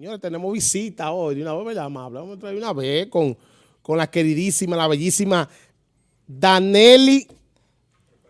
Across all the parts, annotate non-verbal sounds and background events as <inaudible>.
Señores, tenemos visita hoy, de una vez, ¿verdad, amable? Vamos a traer una vez con, con la queridísima, la bellísima Danelli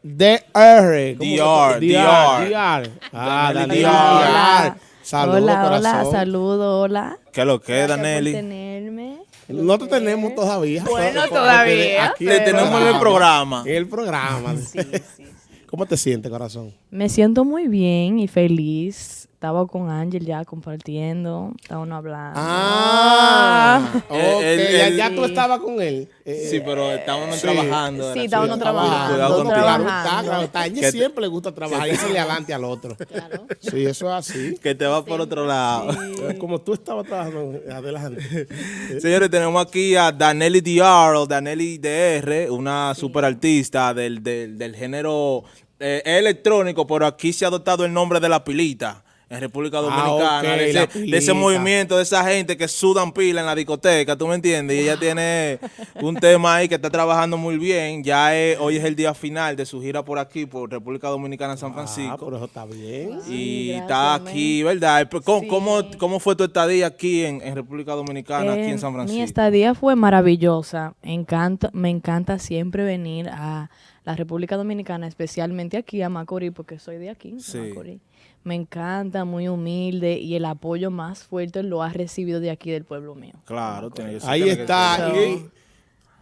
DR. ¿Cómo DR, DR. DR. Ah, Danelli DR. Saludos, hola, hola, saludos, hola. ¿Qué es lo que Danelli? tenerme. No te tenemos todavía. Bueno, todavía, aquí Te tenemos en el programa. En el programa. Sí, sí, sí. ¿Cómo te sientes, corazón? Me siento muy bien y feliz. Estaba con Ángel ya compartiendo, estábamos hablando. Ah, ok, Eh, el- ya, el- ya tú estabas con él. Eh, Sí, pero estábamos Sí. trabajando. Sí, estábamos trabajando, Cuidado trabajando. está, claro está. A te- siempre le gusta trabajar y se le adelante al otro. Claro. Sí, eso es así. <laughs> Que te va por otro lado. <laughs> Como tú estabas trabajando, adelante. <laughs> Señores, tenemos aquí a Danelli DR o Danelli DR, una super artista del, del, del género eh, electrónico, pero aquí se ha adoptado el nombre de la pilita. En República Ah, Dominicana, de, ese, de ese pilita. movimiento, de esa gente que sudan pila en la discoteca, ¿tú me entiendes? Y ella tiene un tema ahí que está trabajando muy bien. Ya es- hoy es el día final de su gira por aquí, por República Dominicana, San Ah, Francisco. por eso está bien. y gracias, está aquí, ¿verdad? ¿Cómo, Sí. cómo, cómo fue tu estadía aquí en, en República Dominicana, aquí Eh, en San Francisco? Mi estadía fue maravillosa. Encanta, me encanta siempre venir a la República Dominicana, especialmente aquí a Macorís, porque soy de aquí, de Sí. Macorís. Me encanta, muy humilde y el apoyo más fuerte lo ha recibido de aquí del pueblo mío. Claro, tiene que ser. Ahí está.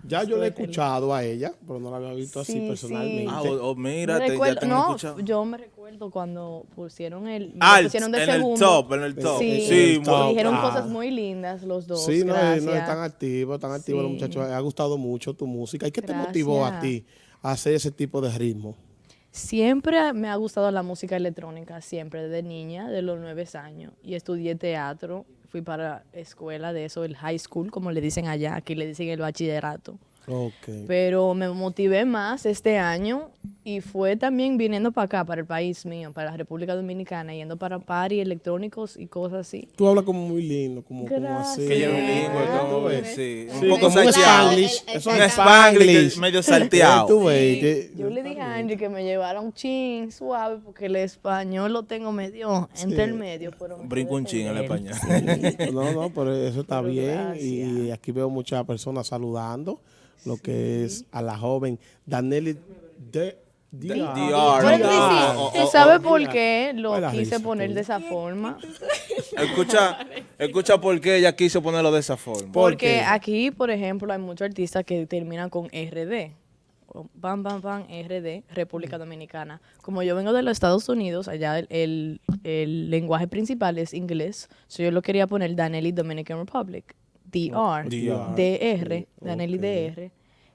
ya yo le he escuchado a ella, pero no la había visto así Sí, personalmente. Ah, o, o mira, Me te, recuerdo- ya te han no, escuchado. yo me recuerdo cuando pusieron el, Alt, pusieron en de el segundo. top, en el top. Sí, Sí, el top. dijeron Ah. cosas muy lindas los dos. Sí, no, gracias. no están activos, están activos los Sí. muchachos. Ha gustado mucho tu música. ¿Y qué te motivó a ti a hacer ese tipo de ritmo? Siempre me ha gustado la música electrónica, siempre, desde niña, de los nueve años. Y estudié teatro, fui para escuela de eso, el high school, como le dicen allá, aquí le dicen el bachillerato. Ok. Pero me motivé más este año y fue también viniendo para acá, para el país mío, para la República Dominicana, yendo para party electrónicos y cosas así. Tú hablas como muy lindo, como, como así. Que es bilingüe, ves, sí. Sí, Un poco como. Spanglish. Eso Un es Spanglish medio salteado. que- Yo le dije a Angie que me llevara un chin suave porque el español lo tengo medio entre el medio. Pero me Brinco un chin el defender. español. No, no, pero eso está Pero bien. Y gracias. aquí veo muchas personas saludando, lo que es a la joven Danelli de DR. Pero Ah, sí, oh, sí, oh, ¿sabe oh, por qué lo Buena quise risa, poner tú. de esa forma? <laughs> Escucha, escucha por qué ella quiso ponerlo de esa forma. ¿Por Porque aquí, por ejemplo, hay muchos artistas que terminan con RD. Bam, bam, bam, RD, República Dominicana. Como yo vengo de los Estados Unidos, allá el, el- el lenguaje principal es inglés, so yo lo quería poner Danelli Dominican Republic. DR, DR. DR, Danelli ok. DR.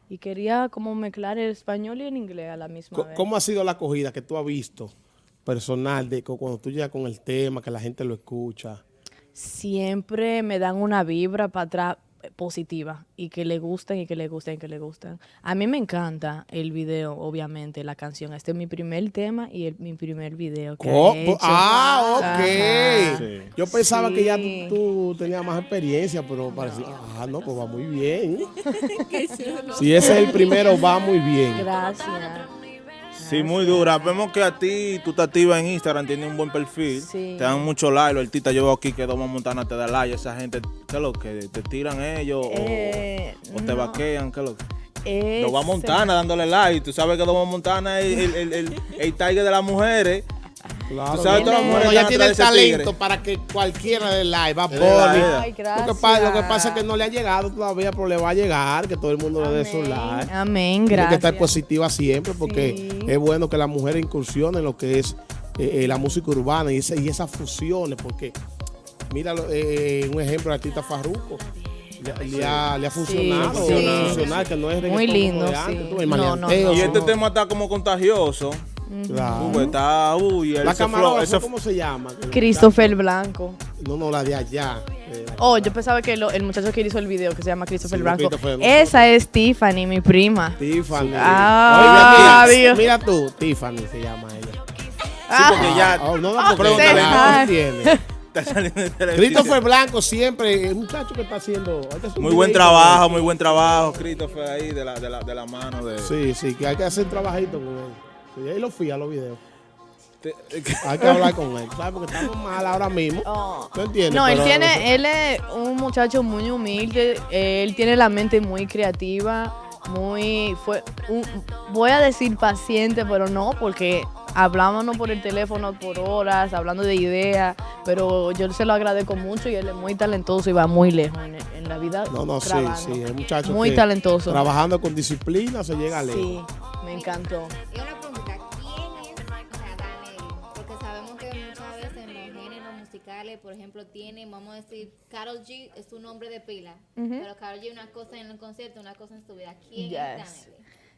Y quería como mezclar el español y el inglés a la misma Co- vez. ¿Cómo ha sido la acogida que tú has visto personal de cu- cuando tú llegas con el tema, que la gente lo escucha? siempre me dan una vibra para atrás positiva y que le gusten y que le gusten y que le gusten. A mí me encanta el video, obviamente, la canción. Este es mi primer tema y el- mi primer video que Oh, he hecho. ah, ok. Sí. Yo pensaba que ya tú tenías más experiencia, pero parecía, ah, no, pues va muy bien. <laughs> si ese es el primero, va muy bien. Gracias. Sí, muy dura. Vemos que a ti, tú te activas en Instagram, tienes un buen perfil. Sí. Te dan mucho like. Los artistas, yo veo aquí que Doma Montana te da like. Esa gente, ¿qué es lo que? ¿Te tiran ellos? o- Eh, o, te no. vaquean? ¿Qué es lo que? Doma Montana dándole like. Tú sabes que Doma Montana es el, el, el, el <laughs> tiger de las mujeres. Claro, Tú sabes, no, todas las no, mujeres ella tiene el talento tigre. para que cualquiera de live va la. Ay, Lo que, gracias. pasa, lo que pasa es que no le ha llegado todavía, pero le va a llegar, que todo el mundo le dé su Amén, like. Amén, Tiene que gracias. estar positiva siempre porque Sí. es bueno que las mujeres incursionen en lo que es eh, eh, la música urbana y, esa- y esas fusiones, porque mira eh, un ejemplo el artista Farruko. Le, le ha, le ha funcionado, sí. funcionar, que no es Muy lindo, antes, sí. tú, el No, no, maleanteo, no. Y este ¿no? tema está como contagioso. Claro. Está, uy, La ese ¿cómo se llama? Christopher Blanco. No, no, la de allá. eh, Oh, yo pensaba que lo- el muchacho que hizo el video, que se llama Christopher Sí, Blanco. Christopher, Esa es Tiffany, mi prima. Tiffany. Ah, Oiga, Dios. mira tú, Tiffany se llama ella. Sí, porque ya Oh, no, no, porque Pregúntale. no <laughs> televisión. Christopher Blanco siempre, es un muchacho que está haciendo. este es Muy buen trabajo, muy buen trabajo, Christopher ahí de la, de la, de la mano de. Sí, sí, que hay que hacer un trabajito con él. Sí, ahí lo fui a los videos. Hay que hablar <laughs> con él, ¿sabes? Porque estamos mal ahora mismo. Oh. ¿No entiendes? No, él Pero- tiene, él es un muchacho muy humilde, él tiene la mente muy creativa, muy, fue, un- voy a decir paciente, pero no, porque hablábamos por el teléfono por horas, hablando de ideas, pero yo se lo agradezco mucho y él es muy talentoso y va muy lejos en, en la vida. No, no, sí, trabajando. sí, el muchacho Muy que talentoso. Trabajando con disciplina se llega lejos. Sí, me encantó. Musicales, por ejemplo, tiene, vamos a decir, Carol G es su nombre de pila, pero Carol G una cosa en el concierto, una cosa en su vida. ¿Quién Yes. es?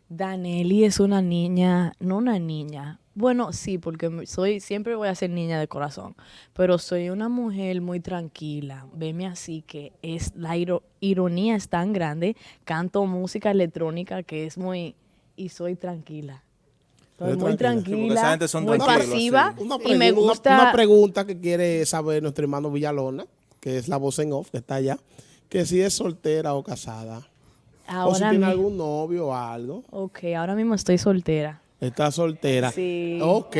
Danelli es una niña, no una niña. Bueno, sí, porque soy, siempre voy a ser niña de corazón, pero soy una mujer muy tranquila. Veme así que es la iro- ironía es tan grande. Canto música electrónica que es muy y soy tranquila. Eres muy tranquila. Sí, porque esa tranquila, gente son muy pasiva y me una- gusta. Una, pregunta que quiere saber nuestro hermano Villalona, que es la voz en off, que está allá, que si es soltera o casada. o si tiene algún novio o algo. ok, ahora mismo estoy soltera. Está soltera. Sí. Ok.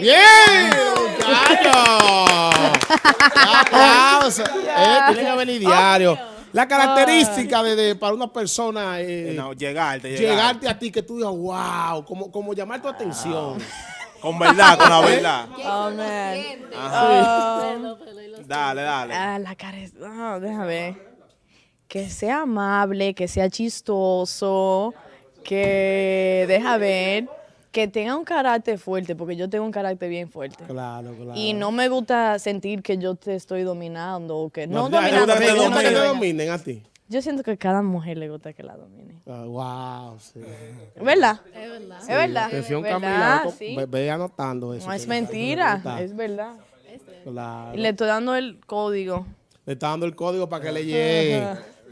¡Bien, muchachos! <laughs> ¡Aplausos! Eh, tiene que venir diario. La característica de, de- para una persona eh, No, llegarte, llegarte. llegarte a ti que tú digas, wow, como, como llamar tu atención. Con verdad, con la <laughs> verdad. ¿Qué Oh, man. Ah. Dale, dale. Ah, la cara es. ah, déjame ver. Que sea amable, que sea chistoso, que. Deja ver. Que tenga un carácter fuerte, porque yo tengo un carácter bien fuerte. Claro, claro. Y no me gusta sentir que yo te estoy dominando o que no, No, dominando. gusta que te gusta que dominen a ti. Yo siento que a cada mujer le gusta que la domine. Ah, wow, sí. ¿Es verdad? Es verdad. Es verdad. ¿Verdad? Sí. ve, ve anotando eso. No es mentira, es verdad. claro. Y le estoy dando el código. Le está dando el código para que le llegue.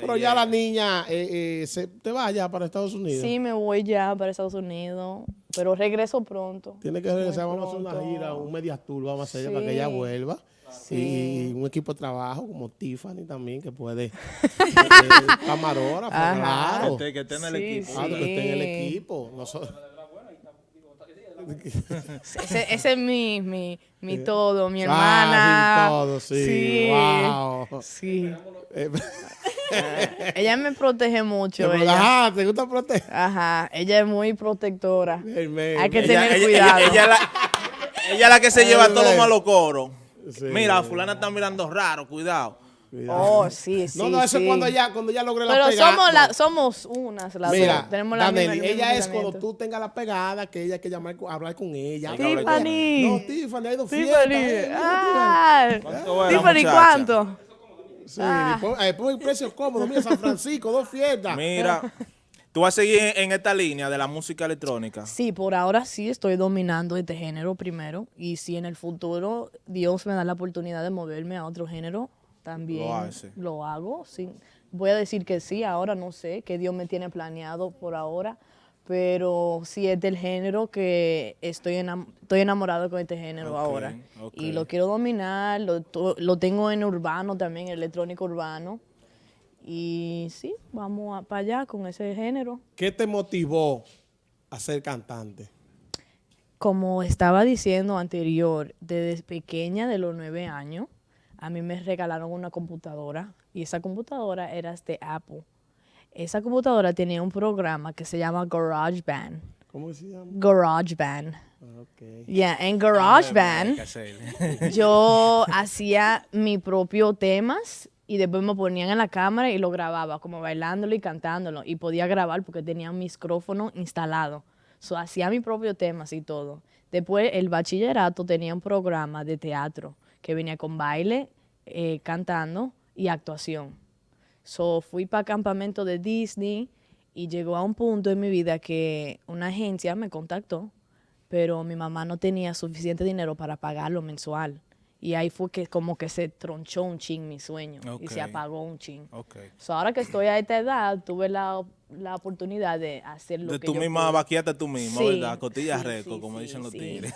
Pero ya la niña eh, eh, se, te vaya para Estados Unidos. Sí, me voy ya para Estados Unidos, pero regreso pronto. Tiene que regresar, Muy vamos a hacer una gira, un media tour, vamos a hacer para que ella Sí. vuelva. Sí. Y un equipo de trabajo como Tiffany también, que puede. <laughs> eh, camarógrafo, Ajá. claro. Que esté en el Sí, equipo. Claro, que esté en el Sí. equipo. Nosotros- Ese, ese es mi, mi, mi <laughs> todo, mi Ah, hermana. sí, todo, sí. Sí. Wow. Sí. <laughs> <laughs> Ella me protege mucho. pero, Ella. ajá, ¿te gusta proteger? Ajá. Ella es muy protectora. Hermano. Hay que Ella, tener ella- cuidado. ella- ella la, ella la que se lleva todos los malos coros. Sí. Mira, fulana está mirando raro, cuidado. Oh, sí, sí. no, no, eso sí. es cuando ella, cuando logre la Pero pegada. somos, No. la, somos unas las Mira, dos. Tenemos la Daneli, misma- el mismo ella es cuando tú tengas la pegada, que ella hay que llamar, hablar con ella. Tiffany. No, Tiffany, ha ido fiesta. Tiffany. eh, Ah, ¿Cuánto era, Tiffany, muchacha? ¿cuánto? Sí, pon, eh, pon el precio cómodo. Mira, San Francisco, dos fiestas. Mira, tú vas a seguir en, en esta línea de la música electrónica. Sí, por ahora sí estoy dominando este género primero. Y si en el futuro Dios me da la oportunidad de moverme a otro género, también Lo hace. lo hago. Sí. Voy a decir que sí, ahora no sé, que Dios me tiene planeado por ahora. Pero sí es del género que estoy, enam- estoy enamorado con este género ahora. Y lo quiero dominar, lo, lo tengo en urbano también, electrónico urbano. Y sí, vamos para allá con ese género. ¿Qué te motivó a ser cantante? Como estaba diciendo anterior, desde pequeña, de los nueve años, a mí me regalaron una computadora y esa computadora era de Apple. Esa computadora tenía un programa que se llama GarageBand. ¿Cómo se llama? GarageBand. Ah, Ok. Yeah, en GarageBand hacerle. <laughs> yo hacía mis propios temas y después me ponían en la cámara y lo grababa, como bailándolo y cantándolo. Y podía grabar porque tenía un micrófono instalado. So, hacía mis propios temas y todo. Después, el bachillerato tenía un programa de teatro que venía con baile, eh, cantando y actuación. So, fui para campamento de Disney y llegó a un punto en mi vida que una agencia me contactó, pero mi mamá no tenía suficiente dinero para pagarlo mensual. Y ahí fue que como que se tronchó un chin mi sueño y se apagó un chin. Ok. So, ahora que estoy a esta edad, tuve la la oportunidad de hacer lo De que tú yo misma vaquiate tú misma, Sí, ¿verdad? Costillas sí, reco, sí, como sí, dicen los sí. tigres.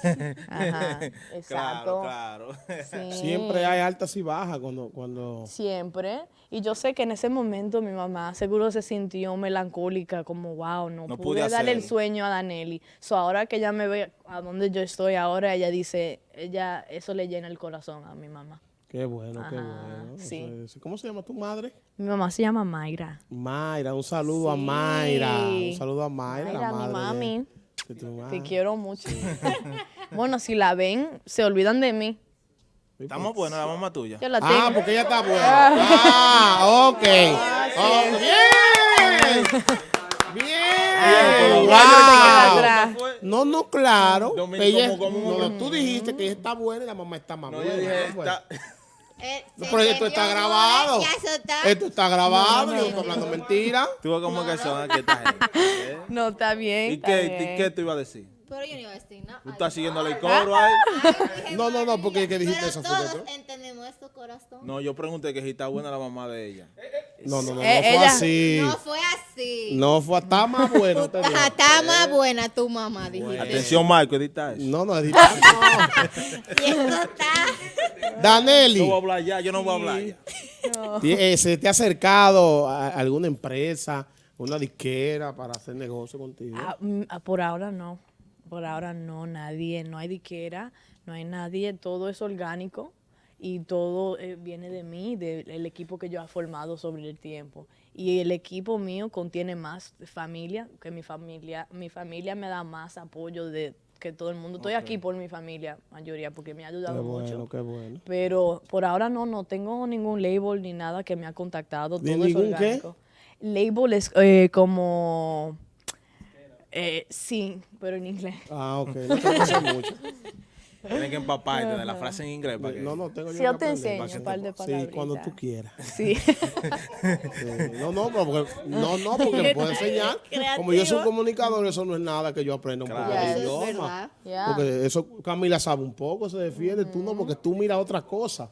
Ajá, <laughs> claro, exacto. claro. Sí. Siempre hay altas y bajas cuando, cuando Siempre. Y yo sé que en ese momento mi mamá seguro se sintió melancólica, como, wow, no, No pude pude darle el hacerlo". sueño a Danelli. So ahora que ella me ve a donde yo estoy ahora, ella dice, ella, eso le llena el corazón a mi mamá. Qué bueno, qué bueno. sí. ¿Cómo se llama tu madre? Mi mamá se llama Mayra. Mayra, un saludo a. Mayra. Un saludo a Mayra, la Mayra, mi madre de- mami. de tu Te quiero mucho. <laughs> bueno, si la ven, se olvidan de mí. Estamos buenos, la mamá tuya. Yo la Ah, tengo. porque ella está buena. Ah, ok. Oh, bien. pero Bien. Wow. atrás. No, no, claro. Ella- como- como- no, como- tú dijiste que ella está buena y la mamá está más No, yo Eh, No, pero esto está ¿no? grabado. Ya eso está. Esto está grabado, yo no estoy hablando mentira. tú ves como que son aquí esta gente. ¿eh? <laughs> No, está bien. ¿Y está qué, bien. qué tú ibas a decir? Pero yo no iba a decir nada. ¿Tú estás siguiéndole el coro ahí? <laughs> No, no, no, porque que dijiste eso fue todos entendemos esto, corazón. No, yo pregunté que si está buena la mamá de ella. No, no, no, no Eh, fue así. No fue así. No fue, está más. Ajá, está más buena tu mamá, dijiste. Atención, Marco, edita eso. No, no, edita. <laughs> Y esto está. Danelli, No voy a hablar ya, yo no voy a hablar ya. eh, ¿se te ha acercado a alguna empresa, una disquera para hacer negocio contigo? Ah, mm, ah, por ahora no. Por ahora no, nadie. No hay diquera, no hay nadie. Todo es orgánico y todo eh, viene de mí, del equipo que yo he formado sobre el tiempo. Y el equipo mío contiene más familia, que mi familia. Mi familia me da más apoyo de que todo el mundo. Estoy aquí por mi familia, mayoría, porque me ha qué ayudado bueno, mucho. qué bueno. Pero por ahora no, no tengo ningún label ni nada que me ha contactado. ¿Ni Todo es ningún qué? orgánico. Label es eh, como... eh, sí, pero en inglés. Ah, ok, no te pasa mucho. Tienes que empaparte de la frase en inglés para que... No, no, tengo yo Sí, que yo te aprender. enseño un par de Sí, palabritas. cuando tú quieras. Sí. <laughs> Sí, No, no, pero porque, no, no, porque me puedo enseñar. Como yo soy un comunicador, eso no es nada que yo aprenda un poco Claro. de Eso es idioma. Porque eso Camila sabe un poco, se defiende. Tú no, porque tú miras otras cosas.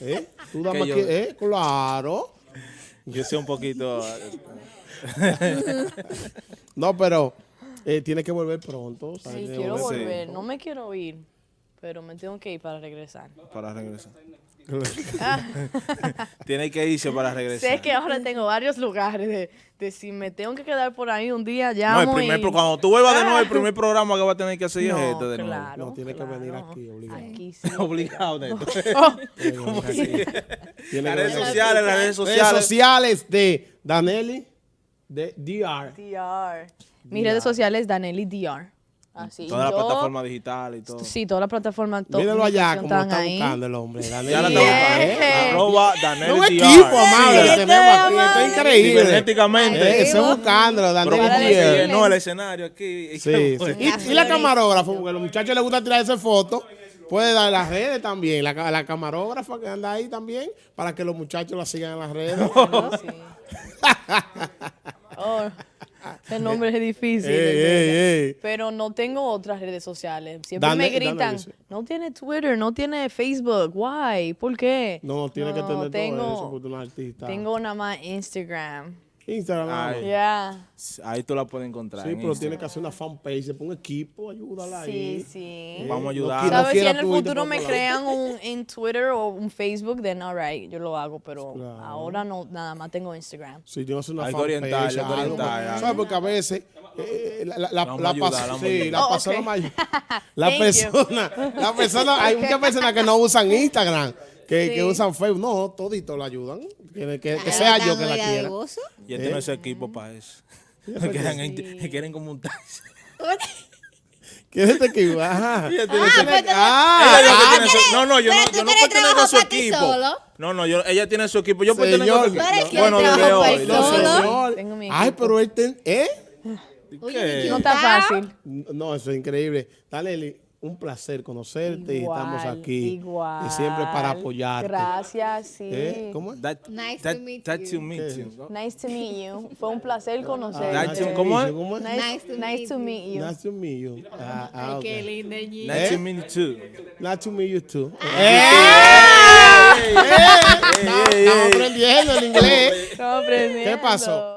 ¿Eh? Tú Que más yo- que, ¿eh? Claro. Yo sé un poquito... <laughs> No, pero eh, tiene que volver pronto. Sí, ¿sabes? quiero Sí. volver. No me quiero ir, pero me tengo que ir para regresar. Para regresar. <laughs> Tiene que irse para regresar. Sé que ahora tengo varios lugares de, de si me tengo que quedar por ahí un día, ya. No, el primer, pro- cuando tú vuelvas de nuevo, el <laughs> primer programa que va a tener que hacer es este de nuevo. claro, No, tiene que venir aquí, obligado. Aquí <laughs> sí. Obligado, Neto. Oh, Las redes sociales, las redes Redes sociales. sociales de Danelli, de DR. DR. Mis redes sociales, Danelli DR. Así. Todas las yo- plataformas digitales y todo. Sí, toda la plataforma. to- Míralo allá, como están está ahí. buscando el hombre. La está Yeah. Arroba un DR. equipo amable Sí, tenemos aquí. amable. Esto es increíble. Cibernéticamente. Eh, Estoy buscándolo, llenó el escenario aquí. Sí, sí. Y, y la camarógrafa, porque a los muchachos les gusta tirarse fotos, puede dar las redes también. La, la camarógrafa que anda ahí también, para que los muchachos la sigan en las redes. <laughs> Sí. <laughs> Oh, ese nombre es difícil. Ey, ey, ey. Pero no tengo otras redes sociales. Siempre me gritan, no tiene Twitter, no tiene Facebook. Why? ¿Por qué? No, no tiene que tener tengo, todo eso, porque tú eres artista. Tengo nada más Instagram. Instagram. más. Ya. Ahí tú la puedes encontrar. Sí, en pero Instagram. tiene que hacer una fanpage, se pone un equipo, ayúdala ahí. Sí, sí. Eh, Vamos a ayudar. ¿Sabes? Si en el futuro me crean un en Twitter o un Facebook, then alright, yo lo hago, pero Claro. ahora no, nada más tengo Instagram. Sí, yo sé una Algo fanpage, oriental, algo algo, oriental, ¿sabes? algo. Porque a veces eh, la, la, la, pas- sí, la Oh, persona mayor- <laughs> la persona, la persona, hay muchas personas que no usan Instagram, que, Sí. que usan Facebook, no, todito la ayudan, que, que, que Ahora sea yo que la quiera. Y este no es equipo para eso. <laughs> quieren, en- quieren como un taxi. <laughs> ¿Quién es este equipo? Ajá. <laughs> Ah, pues Ah, ella ah, tiene su- no, no, yo no, yo no pertenezco a su equipo. solo. No, no, yo, ella tiene su equipo. Yo pertenezco a su equipo. Bueno, desde hoy. no Ay, pero él ten- ¿eh? ¿Qué? ¿quién No está fácil. No, eso es increíble. Dale, un placer conocerte y estamos aquí. Igual. Y siempre para apoyarte. Gracias, sí. ¿Eh? ¿Cómo es? That- Nice that- to meet that you. to meet ¿Qué? you. Nice to meet you. Fue un placer conocerte. Nice to- ¿cómo es? ¿Cómo es? Nice, Nice to nice meet to you. meet you. Nice to meet you. Ah, ah, Qué lindo, Gigi. Nice ¿Eh? to meet you too. Nice to meet you too. ¡Eh! Estamos aprendiendo el inglés. Estamos aprendiendo. pasó?